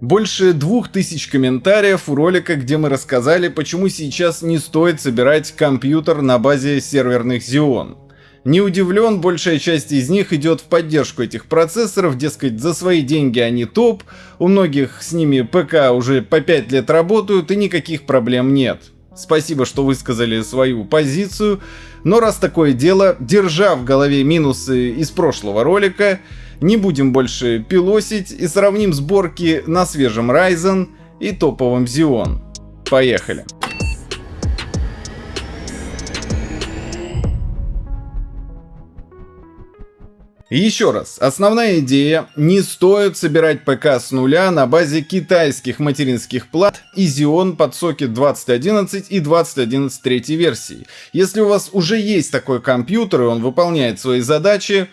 Больше двух тысяч комментариев у ролика, где мы рассказали, почему сейчас не стоит собирать компьютер на базе серверных Xeon. Не удивлен, большая часть из них идет в поддержку этих процессоров, дескать, за свои деньги они топ, у многих с ними ПК уже по 5 лет работают и никаких проблем нет. Спасибо, что высказали свою позицию, но раз такое дело, держа в голове минусы из прошлого ролика, не будем больше пилосить и сравним сборки на свежем Ryzen и топовом Xeon. Поехали! Еще раз, основная идея, не стоит собирать ПК с нуля на базе китайских материнских плат и Xeon под сокет 2011 и 2011 третьей версии. Если у вас уже есть такой компьютер и он выполняет свои задачи,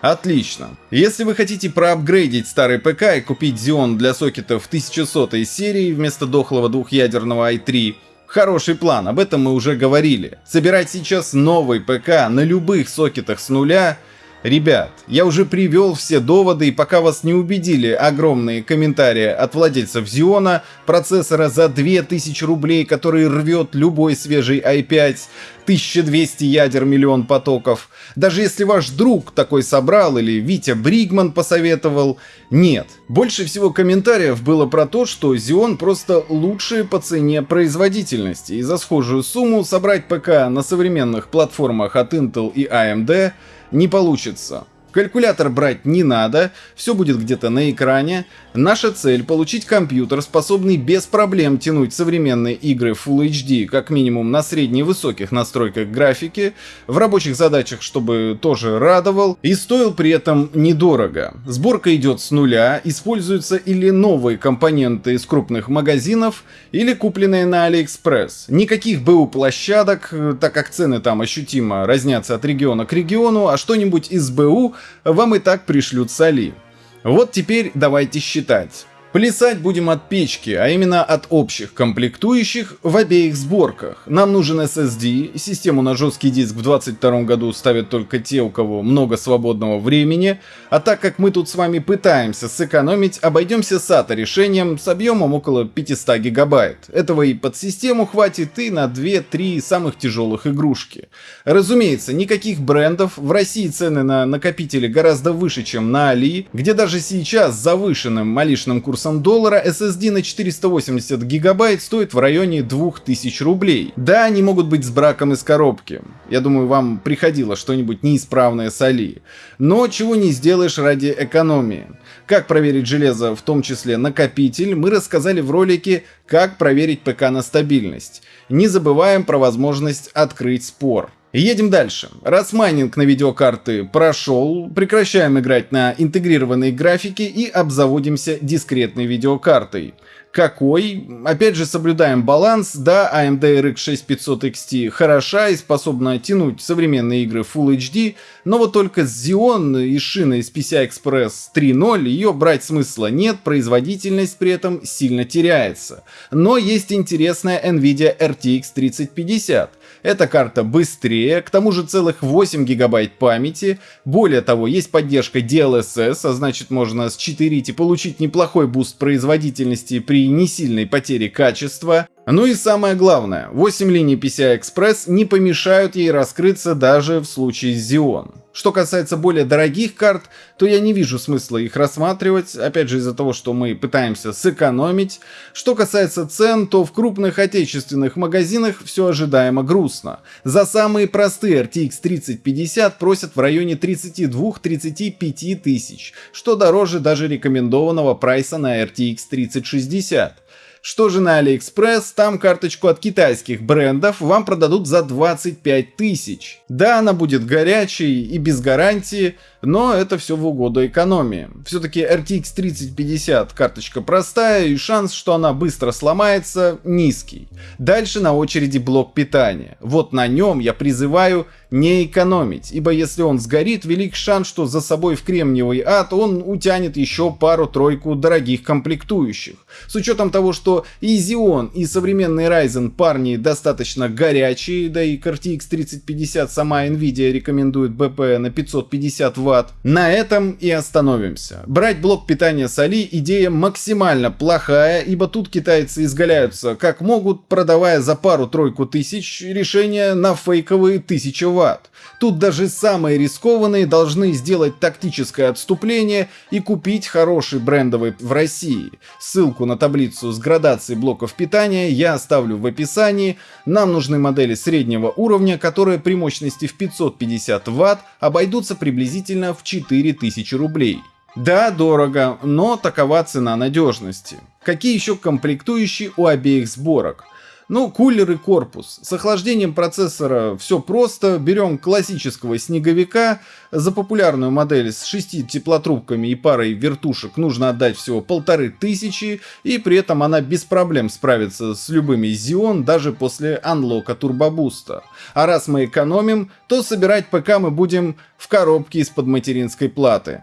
Отлично. Если вы хотите проапгрейдить старый ПК и купить Xeon для сокетов 1100 серии вместо дохлого двухъядерного i3, Хороший план, об этом мы уже говорили. Собирать сейчас новый ПК на любых сокетах с нуля Ребят, я уже привел все доводы и пока вас не убедили огромные комментарии от владельцев Xeon, процессора за 2000 рублей, который рвет любой свежий i5, 1200 ядер, миллион потоков. Даже если ваш друг такой собрал или Витя Бригман посоветовал, нет. Больше всего комментариев было про то, что Xeon просто лучшие по цене производительности, и за схожую сумму собрать ПК на современных платформах от Intel и AMD не получится. Калькулятор брать не надо, все будет где-то на экране. Наша цель получить компьютер, способный без проблем тянуть современные игры Full HD, как минимум на средне-высоких настройках графики, в рабочих задачах, чтобы тоже радовал, и стоил при этом недорого. Сборка идет с нуля, используются или новые компоненты из крупных магазинов, или купленные на AliExpress. Никаких БУ площадок, так как цены там ощутимо разнятся от региона к региону, а что-нибудь из БУ вам и так пришлют соли. Вот теперь давайте считать. Плясать будем от печки, а именно от общих комплектующих в обеих сборках. Нам нужен SSD, систему на жесткий диск в 2022 году ставят только те, у кого много свободного времени, а так как мы тут с вами пытаемся сэкономить, обойдемся SATA решением с объемом около 500 гигабайт. Этого и под систему хватит и на 2-3 самых тяжелых игрушки. Разумеется, никаких брендов, в России цены на накопители гораздо выше, чем на Али, где даже сейчас завышенным малишным курсом курсом доллара SSD на 480 гигабайт стоит в районе 2000 рублей. Да, они могут быть с браком из коробки. Я думаю, вам приходило что-нибудь неисправное с Али. Но чего не сделаешь ради экономии. Как проверить железо, в том числе накопитель, мы рассказали в ролике «Как проверить ПК на стабильность». Не забываем про возможность открыть спор. Едем дальше. Раз майнинг на видеокарты прошел, прекращаем играть на интегрированной графике и обзаводимся дискретной видеокартой. Какой? Опять же соблюдаем баланс, да, AMD RX 6500 XT хороша и способна тянуть современные игры Full HD, но вот только с Xeon и шиной с PCI Express 3.0 ее брать смысла нет, производительность при этом сильно теряется. Но есть интересная NVIDIA RTX 3050. Эта карта быстрее, к тому же целых 8 гигабайт памяти. Более того, есть поддержка DLSS, а значит можно счетырить и получить неплохой буст производительности при несильной потере качества. Ну и самое главное, 8 линий PCI-Express не помешают ей раскрыться даже в случае с Xeon. Что касается более дорогих карт, то я не вижу смысла их рассматривать, опять же из-за того, что мы пытаемся сэкономить. Что касается цен, то в крупных отечественных магазинах все ожидаемо грустно. За самые простые RTX 3050 просят в районе 32-35 тысяч, что дороже даже рекомендованного прайса на RTX 3060. Что же на Алиэкспресс, там карточку от китайских брендов вам продадут за 25 тысяч. Да, она будет горячей и без гарантии, но это все в угоду экономии. Все-таки RTX 3050 карточка простая и шанс, что она быстро сломается, низкий. Дальше на очереди блок питания. Вот на нем я призываю не экономить, ибо если он сгорит, велик шанс, что за собой в кремниевый ад он утянет еще пару-тройку дорогих комплектующих. С учетом того, что и Xeon, и современный Ryzen парни достаточно горячие, да и к RTX 3050 сама Nvidia рекомендует БП на 550 Вт, Вт. На этом и остановимся. Брать блок питания с Али идея максимально плохая, ибо тут китайцы изгаляются как могут, продавая за пару-тройку тысяч решения на фейковые 1000 Вт. Тут даже самые рискованные должны сделать тактическое отступление и купить хороший брендовый в России. Ссылку на таблицу с градацией блоков питания я оставлю в описании. Нам нужны модели среднего уровня, которые при мощности в 550 Вт обойдутся приблизительно в 4000 рублей. Да, дорого, но такова цена надежности. Какие еще комплектующие у обеих сборок? Ну, кулер и корпус. С охлаждением процессора все просто. Берем классического снеговика. За популярную модель с 6 теплотрубками и парой вертушек нужно отдать всего полторы тысячи. И при этом она без проблем справится с любыми Xeon даже после анлока турбобуста. А раз мы экономим, то собирать ПК мы будем в коробке из-под материнской платы.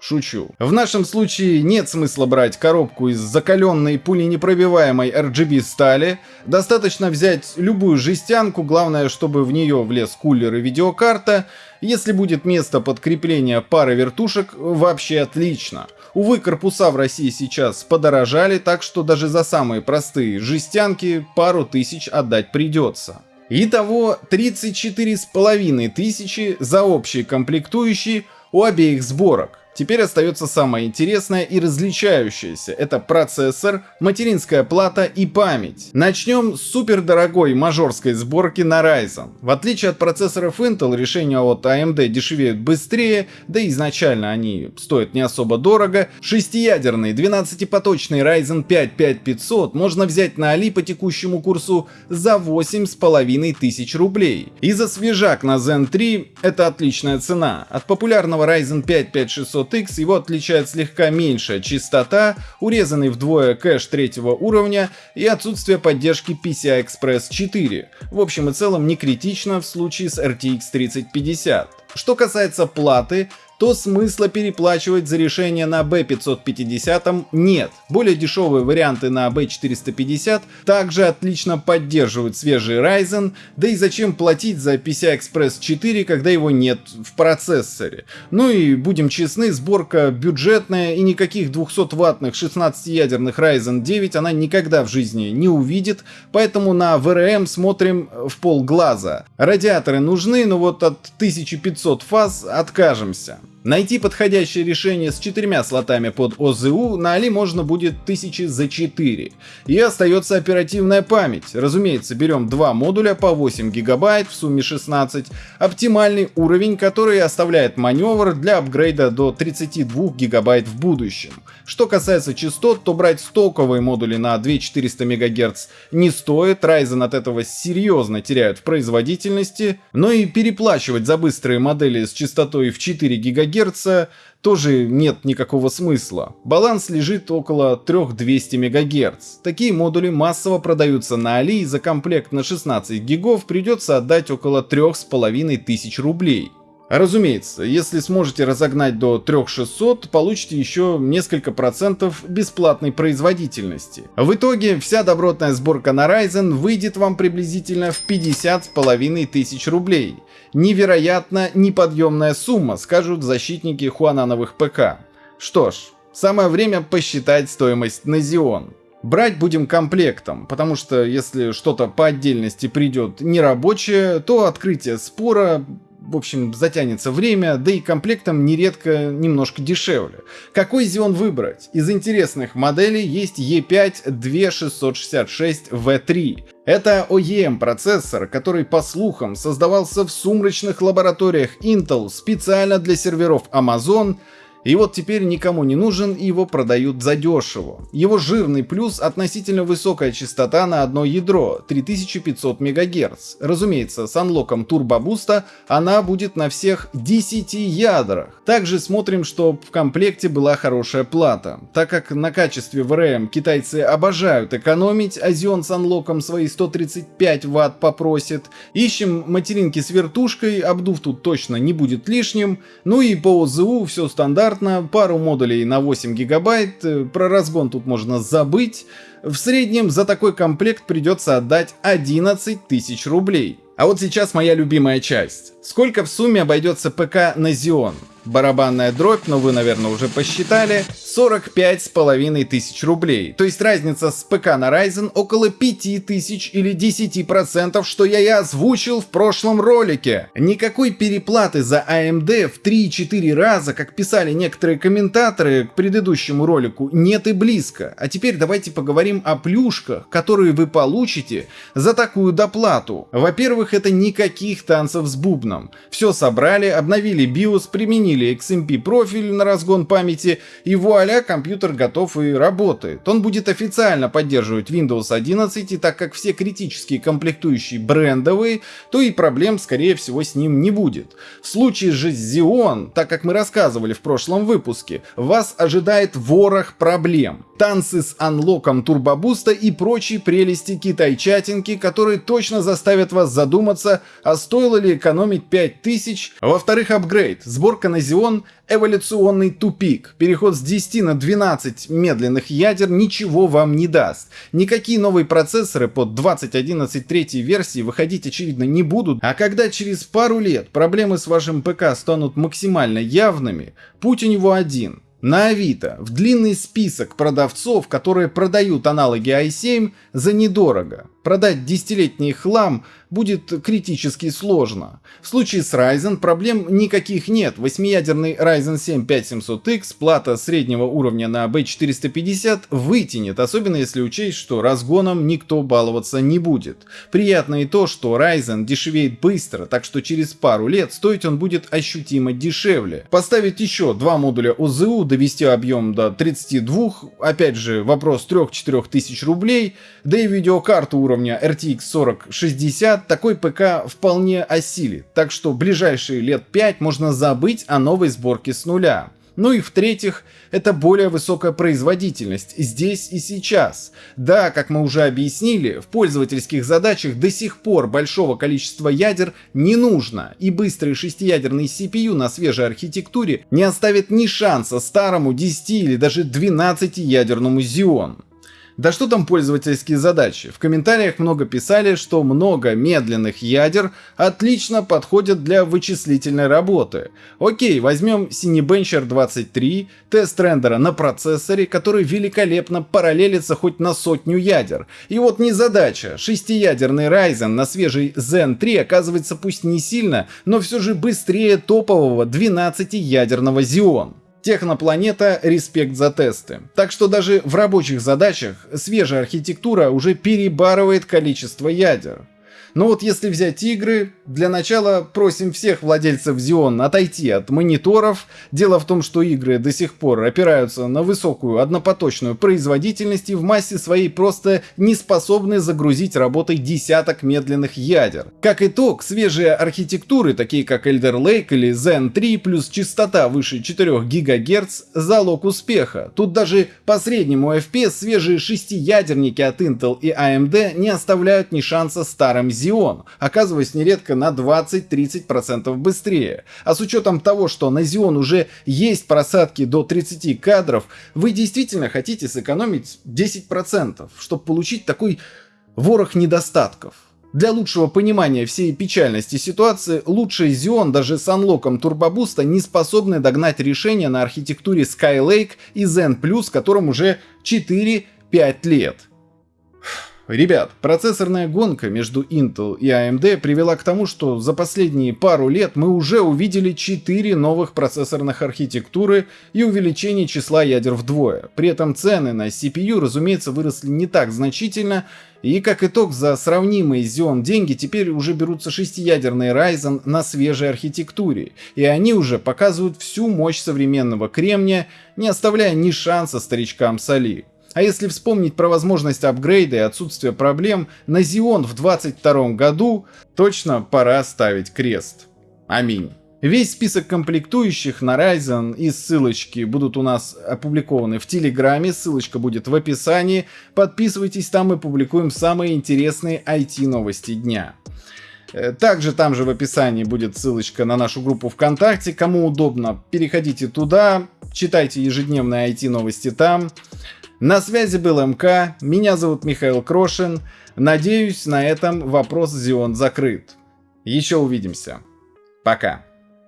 Шучу. В нашем случае нет смысла брать коробку из закаленной пуленепробиваемой RGB стали. Достаточно взять любую жестянку, главное, чтобы в нее влез кулер и видеокарта. Если будет место под крепление пары вертушек, вообще отлично. Увы, корпуса в России сейчас подорожали, так что даже за самые простые жестянки пару тысяч отдать придется. Итого 34 с половиной тысячи за общие комплектующие у обеих сборок. Теперь остается самое интересное и различающееся. Это процессор, материнская плата и память. Начнем с супердорогой мажорской сборки на Ryzen. В отличие от процессоров Intel, решения от AMD дешевеют быстрее, да и изначально они стоят не особо дорого. Шестиядерный 12-поточный Ryzen 5 5500 можно взять на Али по текущему курсу за 8,5 тысяч рублей. И за свежак на Zen 3 это отличная цена. От популярного Ryzen 5 5600 500X его отличает слегка меньшая частота, урезанный вдвое кэш третьего уровня и отсутствие поддержки PCI Express 4. В общем и целом не критично в случае с RTX 3050. Что касается платы, то смысла переплачивать за решение на B550 нет. Более дешевые варианты на B450 также отлично поддерживают свежий Ryzen, да и зачем платить за PCI Express 4, когда его нет в процессоре. Ну и будем честны, сборка бюджетная и никаких 200-ваттных 16-ядерных Ryzen 9 она никогда в жизни не увидит, поэтому на VRM смотрим в полглаза. Радиаторы нужны, но вот от 1500 фаз откажемся. Найти подходящее решение с четырьмя слотами под ОЗУ на Али можно будет тысячи за 4. И остается оперативная память. Разумеется, берем два модуля по 8 гигабайт, в сумме 16. Оптимальный уровень, который оставляет маневр для апгрейда до 32 гигабайт в будущем. Что касается частот, то брать стоковые модули на 2400 МГц не стоит, Ryzen от этого серьезно теряют в производительности, но и переплачивать за быстрые модели с частотой в 4 ГГц тоже нет никакого смысла. Баланс лежит около 3200 МГц. Такие модули массово продаются на Али и за комплект на 16 гигов придется отдать около 3500 рублей. Разумеется, если сможете разогнать до 3600, получите еще несколько процентов бесплатной производительности. В итоге вся добротная сборка на Ryzen выйдет вам приблизительно в 50 с половиной тысяч рублей. Невероятно неподъемная сумма, скажут защитники хуанановых ПК. Что ж, самое время посчитать стоимость на Xeon. Брать будем комплектом, потому что если что-то по отдельности придет нерабочее, то открытие спора в общем, затянется время, да и комплектом нередко немножко дешевле. Какой Xeon выбрать? Из интересных моделей есть E5 2666V3. Это OEM процессор, который, по слухам, создавался в сумрачных лабораториях Intel специально для серверов Amazon и вот теперь никому не нужен и его продают задешево. Его жирный плюс относительно высокая частота на одно ядро 3500 МГц. Разумеется, с анлоком турбобуста она будет на всех 10 ядрах. Также смотрим, что в комплекте была хорошая плата. Так как на качестве VRM китайцы обожают экономить, а Xeon с анлоком свои 135 Вт попросит. Ищем материнки с вертушкой, обдув тут точно не будет лишним. Ну и по ОЗУ все стандартно стандартно, пару модулей на 8 гигабайт, э, про разгон тут можно забыть. В среднем за такой комплект придется отдать 11 тысяч рублей. А вот сейчас моя любимая часть. Сколько в сумме обойдется ПК на Xeon? барабанная дробь, но вы, наверное, уже посчитали, 45 с половиной тысяч рублей. То есть разница с ПК на Ryzen около 5 тысяч или 10 процентов, что я и озвучил в прошлом ролике. Никакой переплаты за AMD в 3-4 раза, как писали некоторые комментаторы к предыдущему ролику, нет и близко. А теперь давайте поговорим о плюшках, которые вы получите за такую доплату. Во-первых, это никаких танцев с бубном. Все собрали, обновили BIOS, применили XMP профиль на разгон памяти, и вуаля, компьютер готов и работает. Он будет официально поддерживать Windows 11, и так как все критические комплектующие брендовые, то и проблем, скорее всего, с ним не будет. В случае же с Xeon, так как мы рассказывали в прошлом выпуске, вас ожидает ворох проблем. Танцы с анлоком турбобуста и прочие прелести китай-чатинки, которые точно заставят вас задуматься, а стоило ли экономить 5000. Во-вторых, апгрейд. Сборка на Xeon — эволюционный тупик. Переход с 10 на 12 медленных ядер ничего вам не даст. Никакие новые процессоры под 2011 третьей версии выходить очевидно не будут, а когда через пару лет проблемы с вашим ПК станут максимально явными, путь у него один — на Авито в длинный список продавцов, которые продают аналоги i7 за недорого. Продать десятилетний хлам будет критически сложно. В случае с Ryzen проблем никаких нет. Восьмиядерный Ryzen 7 5700X, плата среднего уровня на B450 вытянет, особенно если учесть, что разгоном никто баловаться не будет. Приятно и то, что Ryzen дешевеет быстро, так что через пару лет стоить он будет ощутимо дешевле. Поставить еще два модуля ОЗУ, довести объем до 32, опять же вопрос 3-4 тысяч рублей, да и видеокарту уровня RTX 4060 такой ПК вполне осилит, так что ближайшие лет 5 можно забыть о новой сборке с нуля. Ну и в-третьих, это более высокая производительность здесь и сейчас. Да, как мы уже объяснили, в пользовательских задачах до сих пор большого количества ядер не нужно, и быстрый шестиядерный CPU на свежей архитектуре не оставит ни шанса старому 10 или даже 12 ядерному Xeon. Да что там пользовательские задачи? В комментариях много писали, что много медленных ядер отлично подходят для вычислительной работы. Окей, возьмем Cinebencher 23, тест рендера на процессоре, который великолепно параллелится хоть на сотню ядер. И вот не задача, шестиядерный Ryzen на свежий Zen 3 оказывается пусть не сильно, но все же быстрее топового 12-ядерного Xeon. Технопланета, респект за тесты. Так что даже в рабочих задачах свежая архитектура уже перебарывает количество ядер. Но вот если взять игры, для начала просим всех владельцев Xeon отойти от мониторов. Дело в том, что игры до сих пор опираются на высокую однопоточную производительность и в массе своей просто не способны загрузить работой десяток медленных ядер. Как итог, свежие архитектуры, такие как Elder Lake или Zen 3 плюс частота выше 4 ГГц – залог успеха. Тут даже по среднему FPS свежие шестиядерники от Intel и AMD не оставляют ни шанса старым Xeon, оказываясь нередко на 20-30% быстрее. А с учетом того, что на Xeon уже есть просадки до 30 кадров, вы действительно хотите сэкономить 10%, чтобы получить такой ворох недостатков. Для лучшего понимания всей печальности ситуации, лучший Xeon даже с анлоком турбобуста не способны догнать решение на архитектуре Skylake и Zen Plus, которым уже 4-5 лет. Ребят, процессорная гонка между Intel и AMD привела к тому, что за последние пару лет мы уже увидели 4 новых процессорных архитектуры и увеличение числа ядер вдвое. При этом цены на CPU, разумеется, выросли не так значительно, и как итог за сравнимые Xeon деньги теперь уже берутся шестиядерные Ryzen на свежей архитектуре, и они уже показывают всю мощь современного кремния, не оставляя ни шанса старичкам соли. А если вспомнить про возможность апгрейда и отсутствие проблем, на Xeon в 2022 году точно пора ставить крест. Аминь. Весь список комплектующих на Ryzen и ссылочки будут у нас опубликованы в Телеграме, ссылочка будет в описании. Подписывайтесь, там мы публикуем самые интересные IT-новости дня. Э, также там же в описании будет ссылочка на нашу группу ВКонтакте. Кому удобно, переходите туда, читайте ежедневные IT-новости там. На связи был МК, меня зовут Михаил Крошин. Надеюсь, на этом вопрос Xeon закрыт. Еще увидимся. Пока.